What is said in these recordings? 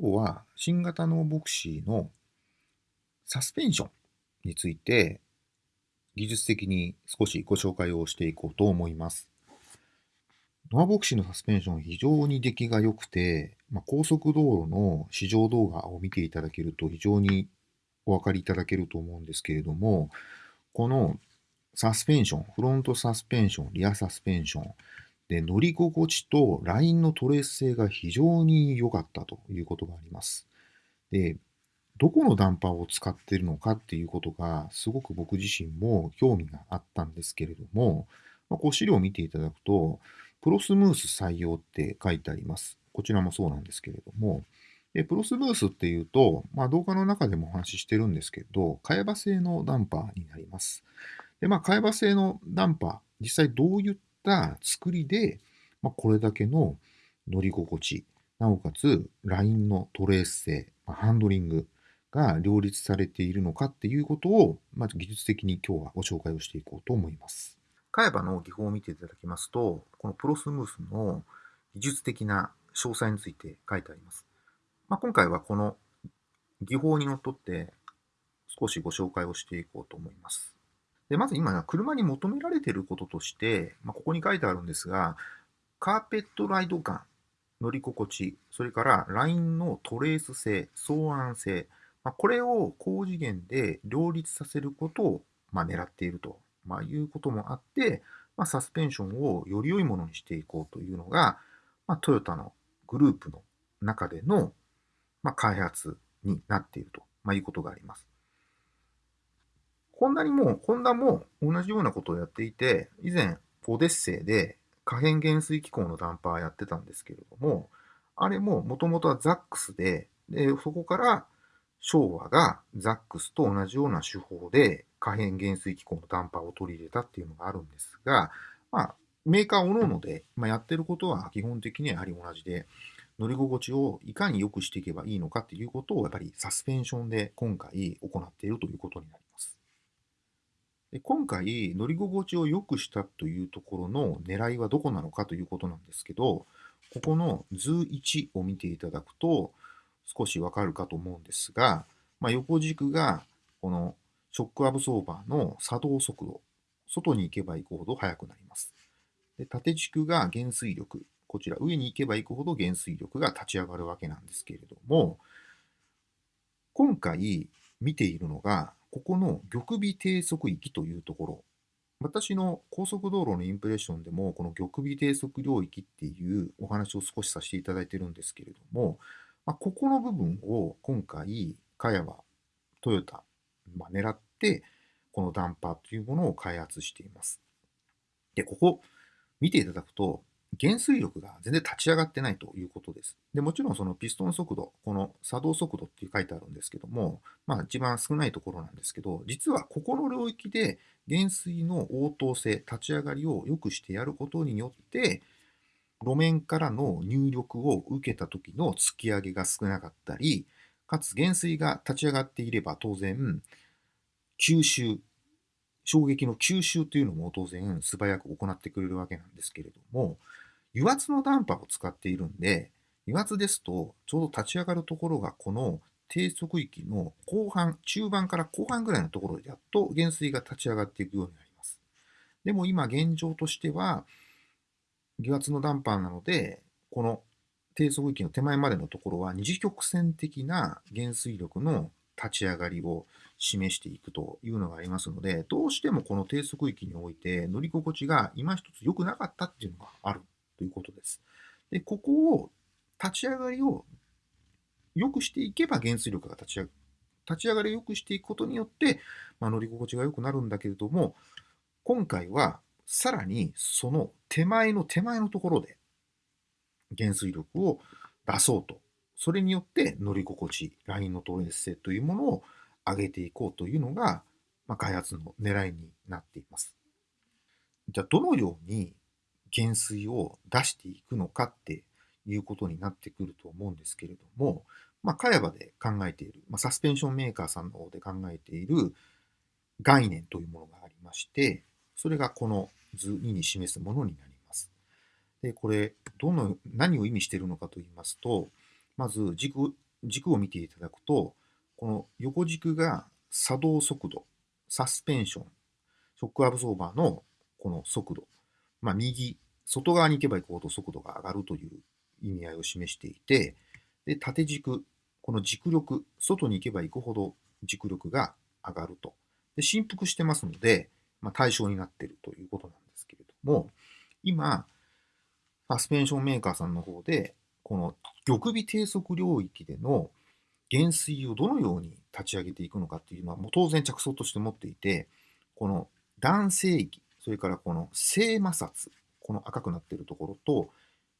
今日は新型ノーボクシーのサスペンションについて技術的に少しご紹介をしていこうと思います。ノアボクシーのサスペンション非常に出来が良くて、まあ、高速道路の試乗動画を見ていただけると非常にお分かりいただけると思うんですけれども、このサスペンション、フロントサスペンション、リアサスペンション、で乗り心地とラインのトレース性が非常に良かったということがあります。で、どこのダンパーを使っているのかっていうことがすごく僕自身も興味があったんですけれども、まあ、こう資料を見ていただくと、プロスムース採用って書いてあります。こちらもそうなんですけれども、でプロスムースっていうと、まあ、動画の中でもお話ししてるんですけど、茅場製のダンパーになります。で、まあ、茅場製のダンパー、実際どういった作りで、まあ、これだけの乗り心地、なおかつラインのトレース性、まあ、ハンドリングが両立されているのかっていうことを、まず技術的に今日はご紹介をしていこうと思います。カバの技法を見ていただきますと、このプロスムースの技術的な詳細について書いてあります。まあ、今回はこの技法にのっとって少しご紹介をしていこうと思います。でまず今、車に求められていることとして、まあ、ここに書いてあるんですが、カーペットライド感、乗り心地、それからラインのトレース性、相安性、まあ、これを高次元で両立させることを、まあ、狙っていると、まあ、いうこともあって、まあ、サスペンションをより良いものにしていこうというのが、まあ、トヨタのグループの中での、まあ、開発になっていると、まあ、いうことがあります。ホンダにも、ホンダも同じようなことをやっていて、以前、オデッセイで可変減衰機構のダンパーやってたんですけれども、あれももともとはザックスで、で、そこから昭和がザックスと同じような手法で可変減衰機構のダンパーを取り入れたっていうのがあるんですが、まあ、メーカー各々で、まあ、やってることは基本的にはやはり同じで、乗り心地をいかに良くしていけばいいのかっていうことをやっぱりサスペンションで今回行っているということになります。で今回乗り心地を良くしたというところの狙いはどこなのかということなんですけど、ここの図1を見ていただくと少しわかるかと思うんですが、まあ、横軸がこのショックアブソーバーの作動速度、外に行けば行くほど速くなります。で縦軸が減衰力、こちら上に行けば行くほど減衰力が立ち上がるわけなんですけれども、今回見ているのが、ここの玉尾低速域というところ。私の高速道路のインプレッションでも、この玉尾低速領域っていうお話を少しさせていただいてるんですけれども、まあ、ここの部分を今回、カヤはトヨタ、まあ、狙って、このダンパーというものを開発しています。で、ここ見ていただくと、減衰力が全然立ち上がってないということです。でもちろんそのピストン速度、この作動速度って書いてあるんですけども、まあ一番少ないところなんですけど、実はここの領域で減衰の応答性、立ち上がりを良くしてやることによって、路面からの入力を受けた時の突き上げが少なかったり、かつ減衰が立ち上がっていれば当然、吸収、衝撃の吸収というのも当然素早く行ってくれるわけなんですけれども、油圧のダンパーを使っているんで、油圧ですとちょうど立ち上がるところがこの低速域の後半、中盤から後半ぐらいのところでやっと減衰が立ち上がっていくようになります。でも今現状としては、油圧のダンパーなので、この低速域の手前までのところは二次曲線的な減衰力の立ち上がりを示していくというのがありますので、どうしてもこの低速域において乗り心地が今一つ良くなかったっていうのがあるということです。で、ここを立ち上がりを良くしていけば減衰力が立ち上がる。立ち上がりを良くしていくことによって、まあ、乗り心地が良くなるんだけれども、今回はさらにその手前の手前のところで減衰力を出そうと。それによって乗り心地、ラインのトレース性というものを上げていこうというのが、まあ、開発の狙いになっています。じゃあ、どのように減衰を出していくのかっていうことになってくると思うんですけれども、まあ、カヤバで考えている、まあ、サスペンションメーカーさんの方で考えている概念というものがありまして、それがこの図2に示すものになります。で、これ、どの、何を意味しているのかと言いますと、まず軸軸を見ていただくと、この横軸が作動速度、サスペンション、ショックアブソーバーのこの速度、まあ、右、外側に行けば行くほど速度が上がるという意味合いを示していて、で縦軸、この軸力、外に行けば行くほど軸力が上がると。で振幅してますので、まあ、対象になっているということなんですけれども、今、サスペンションメーカーさんの方で、この玉尾低速領域での減衰をどのように立ち上げていくのかっていうのは、もう当然着想として持っていて、この男性域、それからこの正摩擦、この赤くなっているところと、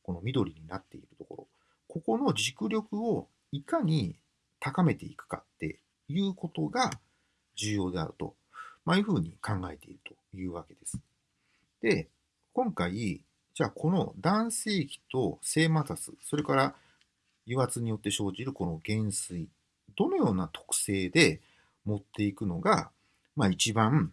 この緑になっているところ、ここの軸力をいかに高めていくかっていうことが重要であると、まあ、いうふうに考えているというわけです。で、今回、じゃあこの男性器と正摩擦、それから油圧によって生じるこの減衰、どのような特性で持っていくのが、まあ、一番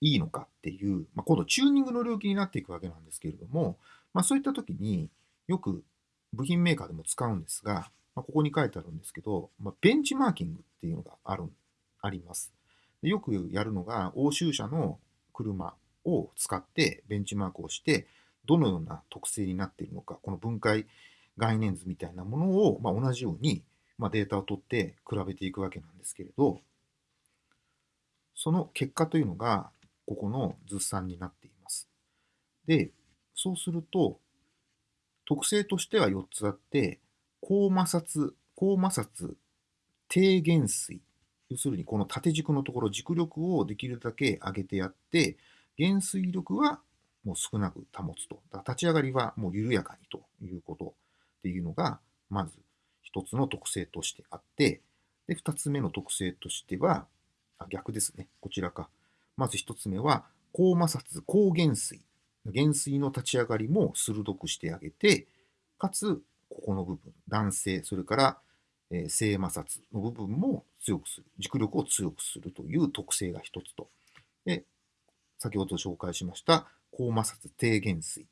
いいのかっていう、まあ、今度チューニングの領域になっていくわけなんですけれども、まあ、そういった時によく部品メーカーでも使うんですが、まあ、ここに書いてあるんですけど、まあ、ベンチマーキングっていうのがあるあります。よくやるのが欧州車の車を使ってベンチマークをして、どのような特性になっているのか、この分解概念図みたいなものを、まあ、同じように、まあ、データを取って比べていくわけなんですけれど、その結果というのが、ここの図算になっています。で、そうすると、特性としては4つあって、高摩擦、高摩擦、低減水。要するにこの縦軸のところ、軸力をできるだけ上げてやって、減水力はもう少なく保つと。立ち上がりはもう緩やかにということっていうのが、まず一つの特性としてあって、で、二つ目の特性としては、あ逆ですね。こちらか。まず一つ目は、高摩擦、高減水。減水の立ち上がりも鋭くしてあげて、かつ、ここの部分、男性、それから、えー、正摩擦の部分も強くする、軸力を強くするという特性が一つと。で、先ほど紹介しました高摩擦低減水。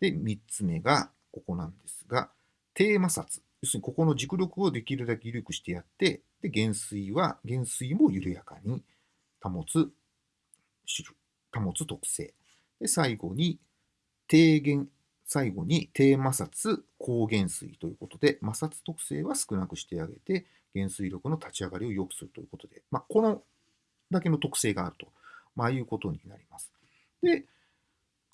で、3つ目がここなんですが、低摩擦。要するにここの軸力をできるだけ緩くしてやって、で、減水は、減水も緩やかに保つ、保つ特性。で、最後に、低減、最後に低摩擦、高減水ということで、摩擦特性は少なくしてあげて、減水力の立ち上がりを良くするということで、まあ、このだけの特性があると、まあ、いうことになります。で、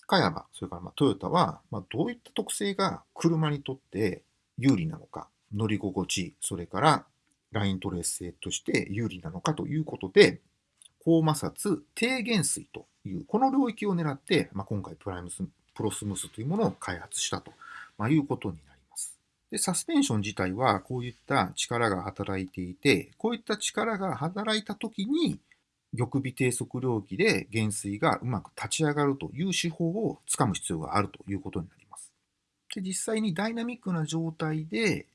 加山、それからまトヨタは、まどういった特性が車にとって有利なのか、乗り心地、それからライントレース性として有利なのかということで、高摩擦低減水という、この領域を狙って、まあ、今回プライムスプロスムースというものを開発したと、まあ、いうことになります。で、サスペンション自体はこういった力が働いていて、こういった力が働いたときに、玉尾低速領域で減衰がうまく立ち上がるという手法をつかむ必要があるということになります。で実際にダイナミックな状態で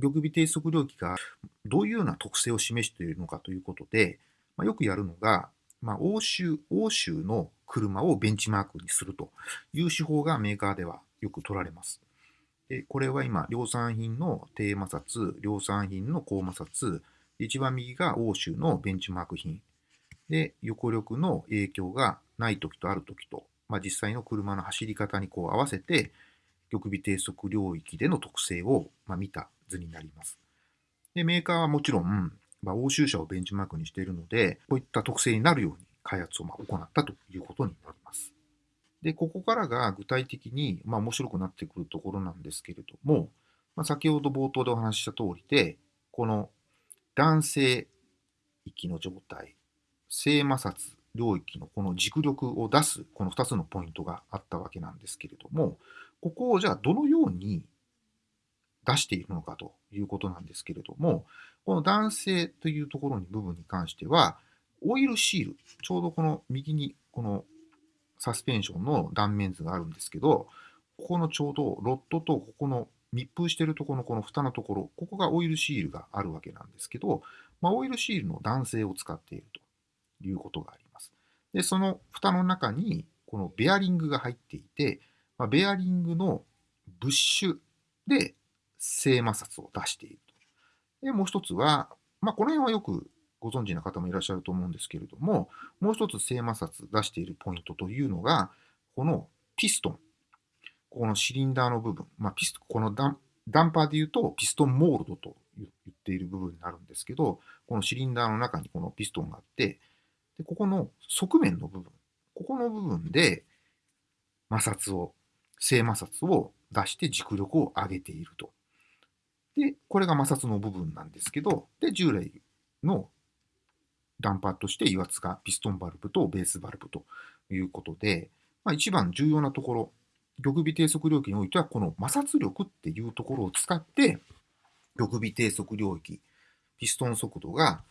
玉尾低速領域がどういうような特性を示しているのかということで、まあ、よくやるのが、まあ、欧州、欧州の車をベンチマークにするという手法がメーカーではよく取られます。でこれは今、量産品の低摩擦、量産品の高摩擦、一番右が欧州のベンチマーク品で、横力の影響がない時とある時と、まあ、実際の車の走り方にこう合わせて、玉尾低速領域での特性を、ま見た図になります。で、メーカーはもちろん、まあ、欧州車をベンチマークにしているので、こういった特性になるように開発をま行ったということになります。で、ここからが具体的に、まあ、面白くなってくるところなんですけれども、まあ、先ほど冒頭でお話しした通りで、この男性域の状態、正摩擦領域のこの軸力を出すこの2つのポイントがあったわけなんですけれども、ここをじゃあどのように出しているのかということなんですけれども、この男性というところに部分に関しては、オイルシール、ちょうどこの右にこのサスペンションの断面図があるんですけど、ここのちょうどロッドとここの密封しているところのこの蓋のところ、ここがオイルシールがあるわけなんですけど、まあ、オイルシールの男性を使っていると。いうことがあります。で、その蓋の中にこのベアリングが入っていて、まあ、ベアリングのブッシュで正摩擦を出しているで、もう一つは、まあ、この辺はよくご存知の方もいらっしゃると思うんですけれども、もう一つ正摩擦出しているポイントというのが、このピストン。このシリンダーの部分。まあ、ピスト、このダンダンパーで言うと、ピストンモールドと言っている部分になるんですけど、このシリンダーの中にこのピストンがあって、でここの側面の部分、ここの部分で摩擦を、正摩擦を出して軸力を上げていると。で、これが摩擦の部分なんですけど、で、従来のダンパーとして油圧がピストンバルブとベースバルブということで、まあ、一番重要なところ、玉尾低速領域においては、この摩擦力っていうところを使って、玉尾低速領域、ピストン速度が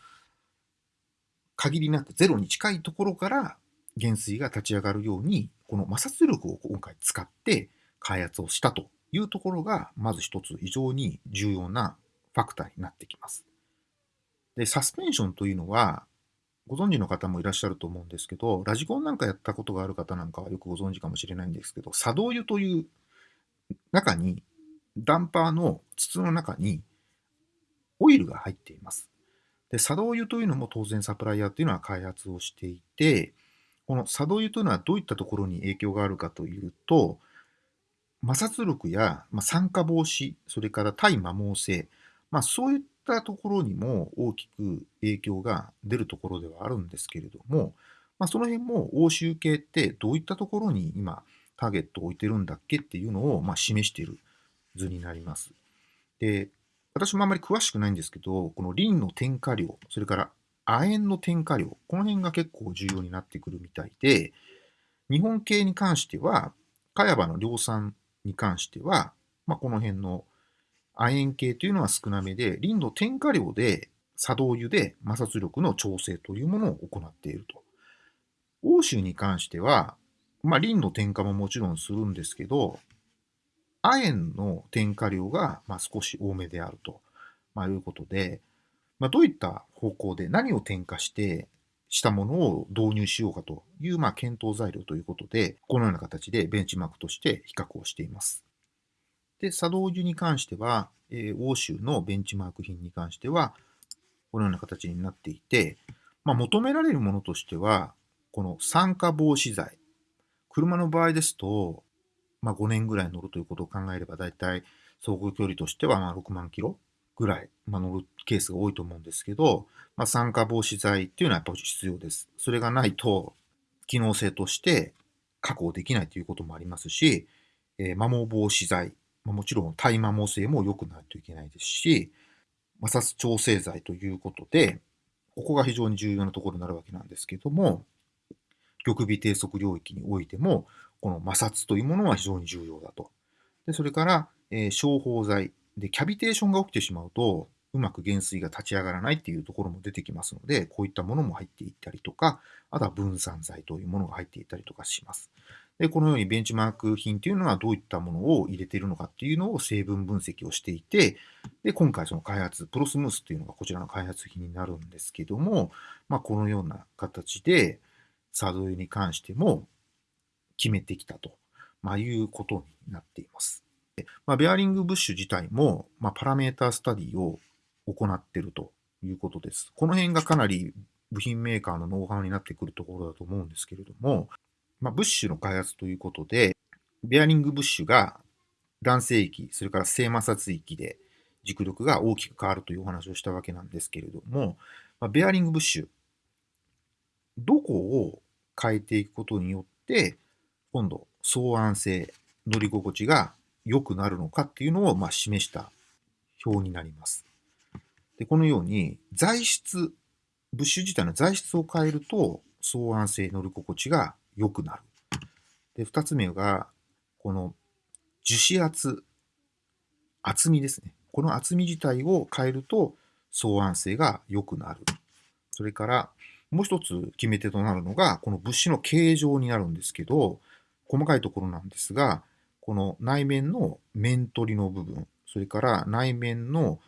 限りなくゼロに近いところから減衰が立ち上がるように、この摩擦力を今回使って開発をしたというところが、まず一つ非常に重要なファクターになってきます。で、サスペンションというのは、ご存知の方もいらっしゃると思うんですけど、ラジコンなんかやったことがある方なんかはよくご存知かもしれないんですけど、作動油という中に、ダンパーの筒の中にオイルが入っています。で、作動油というのも当然サプライヤーというのは開発をしていて、この作動油というのはどういったところに影響があるかというと、摩擦力や、酸化防止、それから対摩耗性、まあ、そういったところにも大きく影響が出るところではあるんですけれども、まあ、その辺も欧州系ってどういったところに今ターゲットを置いてるんだっけっていうのをま示している図になります。で、私もあまり詳しくないんですけど、このリンの添加量、それから亜鉛の添加量、この辺が結構重要になってくるみたいで、日本系に関しては、茅場の量産に関しては、まあ、この辺の亜鉛系というのは少なめで、リンの添加量で作動油で摩擦力の調整というものを行っていると。欧州に関しては、まあ、リンの添加ももちろんするんですけど、亜鉛の添加量がま少し多めであると、まあ、いうことで、まあ、どういった方向で何を添加してしたものを導入しようかという、まあ、検討材料ということで、このような形でベンチマークとして比較をしています。で、作動油に関しては、えー、欧州のベンチマーク品に関しては、このような形になっていて、まあ、求められるものとしては、この酸化防止剤。車の場合ですと、まあ、5年ぐらい乗るということを考えれば、だいたい走行距離としてはま6万キロぐらい、まあ、乗るケースが多いと思うんですけど、まあ、酸化防止剤っていうのはやっぱり必要です。それがないと、機能性として確保できないということもありますし、えー、摩耗防止剤、まあ、もちろん耐摩耗性も良くないといけないですし、摩擦調整剤ということで、ここが非常に重要なところになるわけなんですけども、玉尾低速領域においても、この摩擦というものは非常に重要だと。でそれから、えー、消泡剤。で、キャビテーションが起きてしまうと、うまく減衰が立ち上がらないっていうところも出てきますので、こういったものも入っていったりとか、あとは分散剤というものが入っていたりとかします。で、このようにベンチマーク品というのはどういったものを入れているのかっていうのを成分分析をしていて、で、今回その開発、プロスムースというのがこちらの開発品になるんですけども、まあ、このような形で、サードに関しても決めてきたと、まあ、いうことになっています。まあ、ベアリングブッシュ自体も、まあ、パラメータスタディを行ってるということです。この辺がかなり部品メーカーのノウハウになってくるところだと思うんですけれども、まあ、ブッシュの開発ということで、ベアリングブッシュが男性域、それから正摩擦域で軸力が大きく変わるというお話をしたわけなんですけれども、まあ、ベアリングブッシュ、どこを変えていくことによって、今度、相安性、乗り心地が良くなるのかっていうのをまあ示した表になります。で、このように材質、ブッシュ自体の材質を変えると相安性乗り心地が良くなる。で、二つ目が、この樹脂圧、厚みですね。この厚み自体を変えると相安性が良くなる。それから、もう一つ決め手となるのが、この物資の形状になるんですけど、細かいところなんですが、この内面の面取りの部分、それから内面の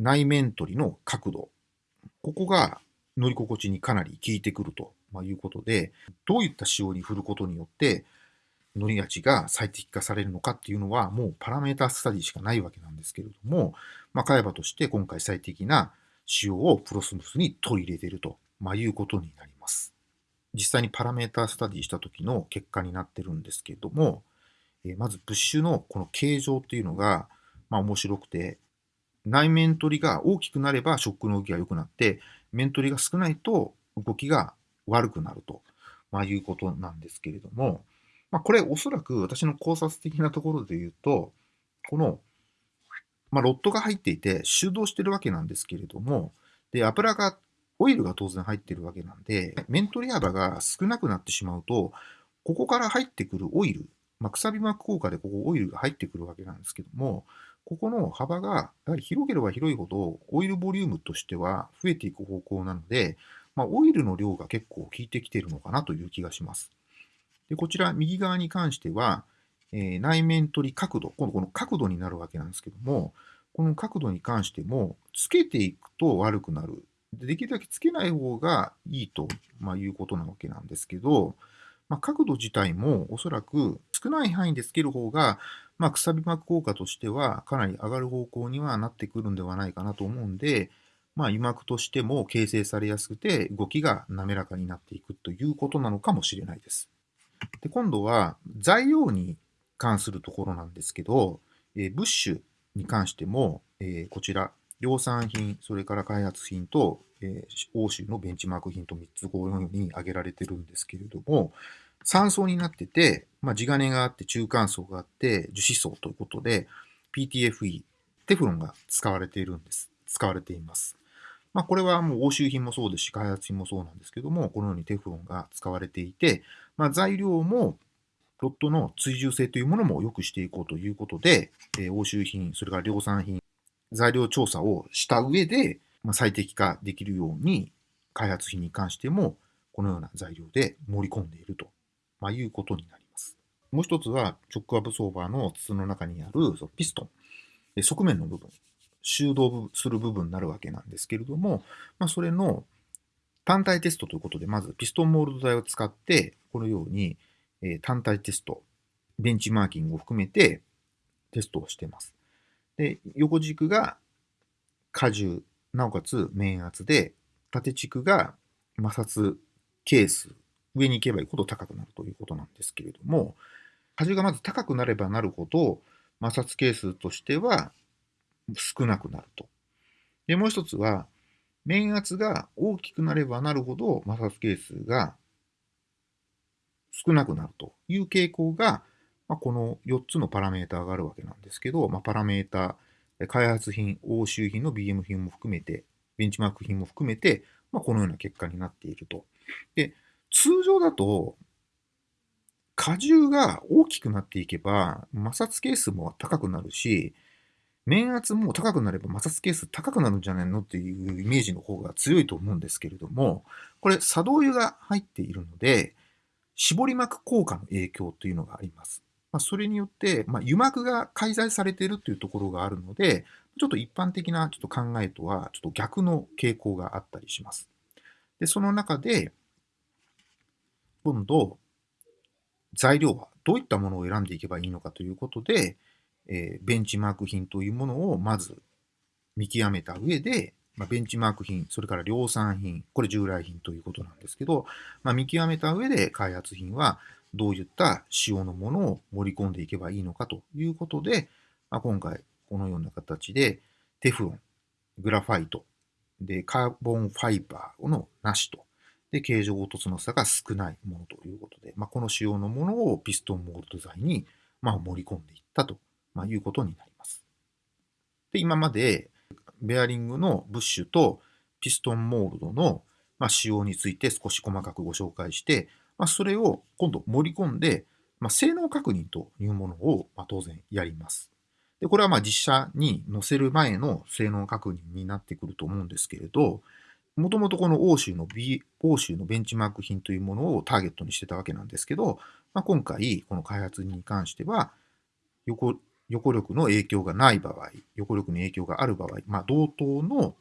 内面取りの角度、ここが乗り心地にかなり効いてくるということで、どういった仕様に振ることによって乗り味が最適化されるのかっていうのはもうパラメータスタディしかないわけなんですけれども、まあ、海馬として今回最適な仕様をプロスムスに取り入れていると、まあ、いうことになります。実際にパラメータスタディした時の結果になってるんですけれども、えまずブッシュのこの形状っていうのが、まあ、面白くて、内面取りが大きくなればショックの動きが良くなって、面取りが少ないと動きが悪くなると、まあ、いうことなんですけれども、まあ、これおそらく私の考察的なところで言うと、この、まあ、ロットが入っていて収動してるわけなんですけれども、で、油が、オイルが当然入ってるわけなんで、面取り幅が少なくなってしまうと、ここから入ってくるオイル、まあ、くさび膜効果でここオイルが入ってくるわけなんですけども、ここの幅がやはり広ければ広いほどオイルボリュームとしては増えていく方向なので、まあ、オイルの量が結構効いてきているのかなという気がします。でこちら右側に関しては、えー、内面取り角度、今度この角度になるわけなんですけども、この角度に関しても、つけていくと悪くなる。でできるだけつけない方がいいと、まあ、いうことなわけなんですけど、まあ、角度自体もおそらく少ない範囲でつける方が、まあ、くさび膜効果としてはかなり上がる方向にはなってくるんではないかなと思うんで、まあ、油膜としても形成されやすくて動きが滑らかになっていくということなのかもしれないです。で今度は材料に関するところなんですけど、えー、ブッシュに関しても、えー、こちら量産品、それから開発品と、えー、欧州のベンチマーク品と3つこういうふうに挙げられてるんですけれども、3層になってて、まあ、地金があって中間層があって樹脂層ということで PTFE、テフロンが使われているんです。使われています。まあ、これはもう欧州品もそうですし、開発品もそうなんですけども、このようにテフロンが使われていて、まあ、材料もロットの追従性というものも良くしていこうということで、えー、欧州品、それから量産品、材料調査をした上で、ま、最適化できるように、開発品に関しても、このような材料で盛り込んでいると、ま、いうことになります。もう一つは、チョックアブソーバーの筒の中にあるそのピストン、側面の部分、修道する部分になるわけなんですけれども、まあ、それの単体テストということで、まずピストンモールド台を使って、このように、単体テスト、ベンチマーキングを含めてテストをしています。で、横軸が荷重、なおかつ面圧で、縦軸が摩擦係数、上に行けば行くほど高くなるということなんですけれども、荷重がまず高くなればなるほど、摩擦係数としては少なくなると。で、もう一つは、面圧が大きくなればなるほど摩擦係数が少なくなるという傾向が、まあ、この4つのパラメーターがあるわけなんですけど、まあ、パラメーター、開発品、欧州品の BM 品も含めて、ベンチマーク品も含めて、まあ、このような結果になっていると。で、通常だと、荷重が大きくなっていけば、摩擦係数も高くなるし、面圧も高くなれば摩擦係数高くなるんじゃないのっていうイメージの方が強いと思うんですけれども、これ、作動油が入っているので、絞り膜効果の影響というのがあります。まあ、それによって、まあ、油膜が介在されているというところがあるので、ちょっと一般的なちょっと考えとはちょっと逆の傾向があったりします。で、その中で、今度、材料はどういったものを選んでいけばいいのかということで、えー、ベンチマーク品というものをまず見極めた上で、まあ、ベンチマーク品、それから量産品、これ従来品ということなんですけど、まあ、見極めた上で開発品はどういった仕様のものを盛り込んでいけばいいのかということで、まあ、今回このような形でテフロン、グラファイト、で、カーボンファイバーのなしと、で、形状凹凸の差が少ないものということで、まあ、この仕様のものをピストンモールド材に、まあ、盛り込んでいったとまあ、いうことになります。で、今までベアリングのブッシュとピストンモールドの、まあ、仕様について少し細かくご紹介して、まあ、それを今度盛り込んで、まあ、性能確認というものを、ま、当然やります。で、これはまあ実写に載せる前の性能確認になってくると思うんですけれど、もともとこの欧州の、B、欧州のベンチマーク品というものをターゲットにしてたわけなんですけど、まあ、今回この開発に関しては横横力の影響がない場合、横力の影響がある場合、まあ、同等の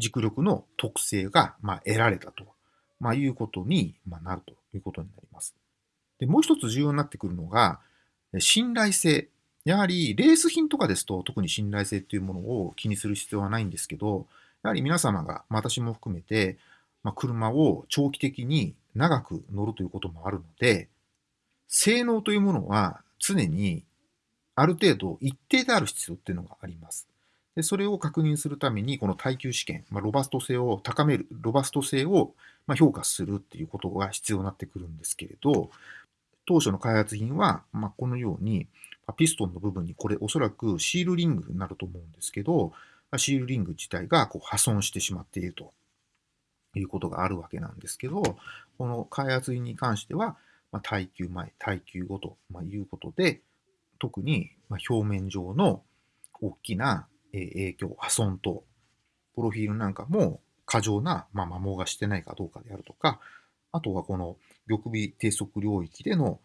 軸力の特性が、ま、得られたと、まあ、いうことに、ま、なるということになります。で、もう一つ重要になってくるのが、信頼性やはりレース品とかですと特に信頼性っていうものを気にする必要はないんですけど、やはり皆様が、私も含めて、まあ、車を長期的に長く乗るということもあるので、性能というものは常にある程度一定である必要っていうのがあります。でそれを確認するために、この耐久試験、まあ、ロバスト性を高める、ロバスト性をま評価するっていうことが必要になってくるんですけれど、当初の開発品は、まあ、このように、ピストンの部分にこれおそらくシールリングになると思うんですけど、シールリング自体がこう破損してしまっているということがあるわけなんですけど、この開発品に関しては、まあ、耐久前、耐久後ということで、特に表面上の大きな影響、破損と、プロフィールなんかも過剰な、まあ、摩耗がしてないかどうかであるとか、あとはこの玉尾低速領域での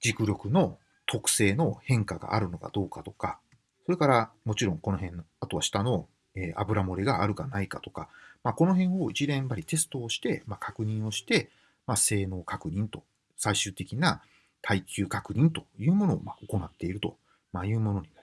軸力の特性の変化があるのかどうかとか、それからもちろんこの辺の、あとは下の、え油漏れがあるかないかとか、まあ、この辺を一連やっぱりテストをして、まあ、確認をして、まあ、性能確認と、最終的な耐久確認というものをま行っているとまいうものになります。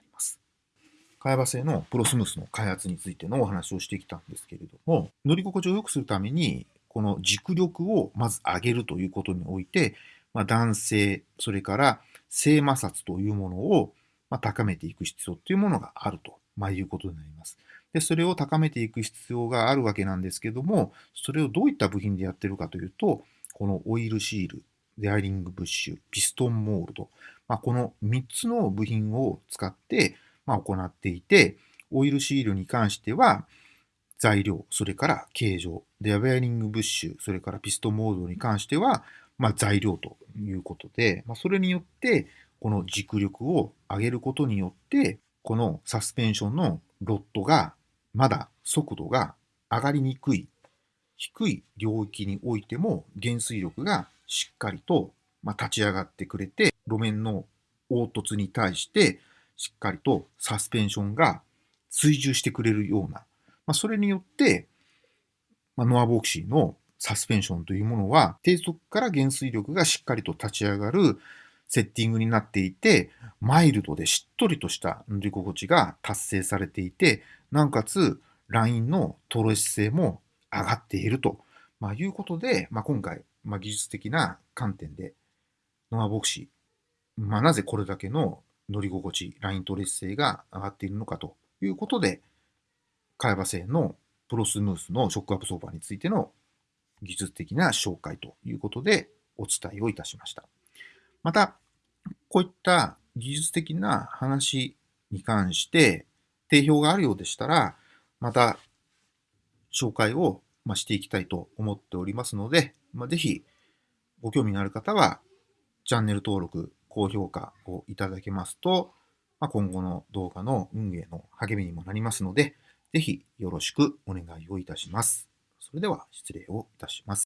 会話性のプロスムースの開発についてのお話をしてきたんですけれども、乗り心地を良くするために、この軸力をまず上げるということにおいて、まあ、男性、それから性摩擦というものをま高めていく必要というものがあると、まいうことになります。で、それを高めていく必要があるわけなんですけども、それをどういった部品でやってるかというと、このオイルシール、デアリングブッシュ、ピストンモールド、まあ、この3つの部品を使って、まあ、行っていて、オイルシールに関しては、材料、それから形状、デアベアリングブッシュ、それからピストモードに関しては、まあ、材料ということで、まあ、それによって、この軸力を上げることによって、このサスペンションのロッドがまだ速度が上がりにくい、低い領域においても減衰力がしっかりとまあ立ち上がってくれて、路面の凹凸に対してしっかりとサスペンションが追従してくれるような、まあ、それによって、まあ、ノアヴォクシーのサスペンションというものは低速から減衰力がしっかりと立ち上がるセッティングになっていて、マイルドでしっとりとした乗り心地が達成されていて、なおかつライントレース性も上がっていると、まあ、いうことで、まあ、今回、まあ、技術的な観点でノアヴォクシー、まあ、なぜこれだけの乗り心地、ライントレース性が上がっているのかということで、会話性のプロスムースのショックアップソーバーについての技術的な紹介ということでお伝えをいたしました。また、こういった技術的な話に関して定評があるようでしたら、また紹介をしていきたいと思っておりますので、ぜひご興味のある方はチャンネル登録、高評価をいただけますと、まあ、今後の動画の運営の励みにもなりますので、ぜひよろしくお願いをいたします。それでは失礼をいたします。